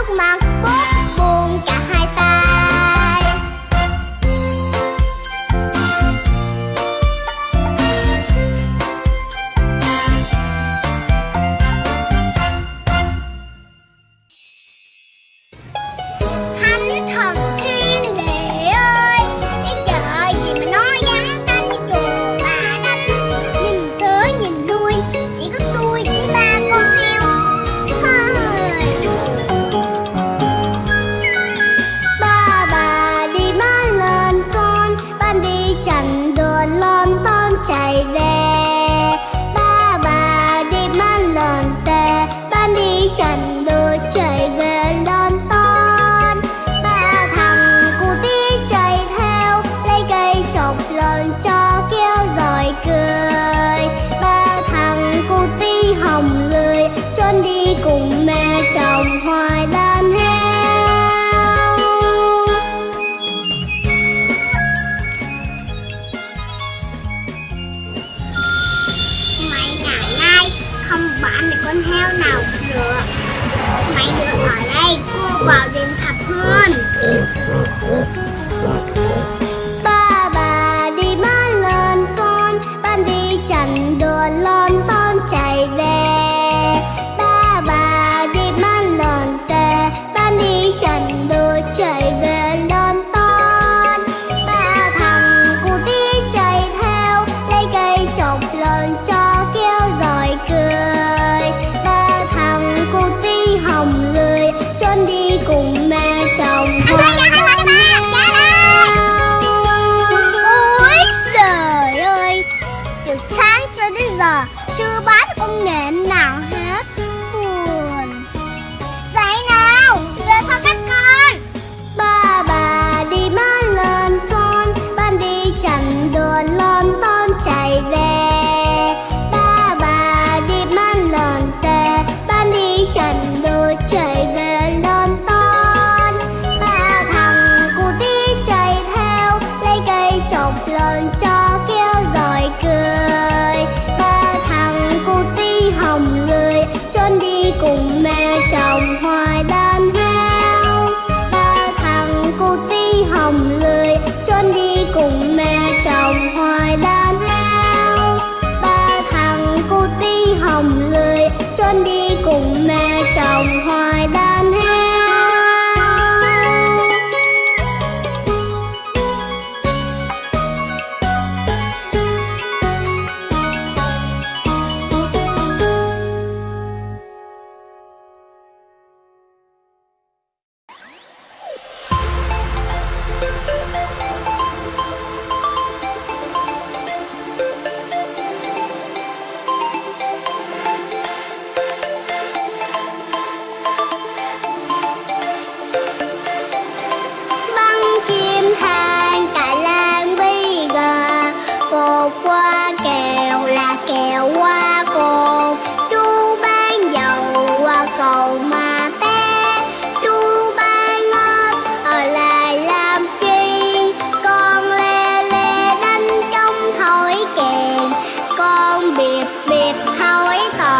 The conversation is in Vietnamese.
nước mặt bút con đi cùng mẹ trồng hoài đan heo. Mấy ngày nay không bán được con heo nào được. Mấy đứa ở đây, cô vào đêm thập hơn 他味道。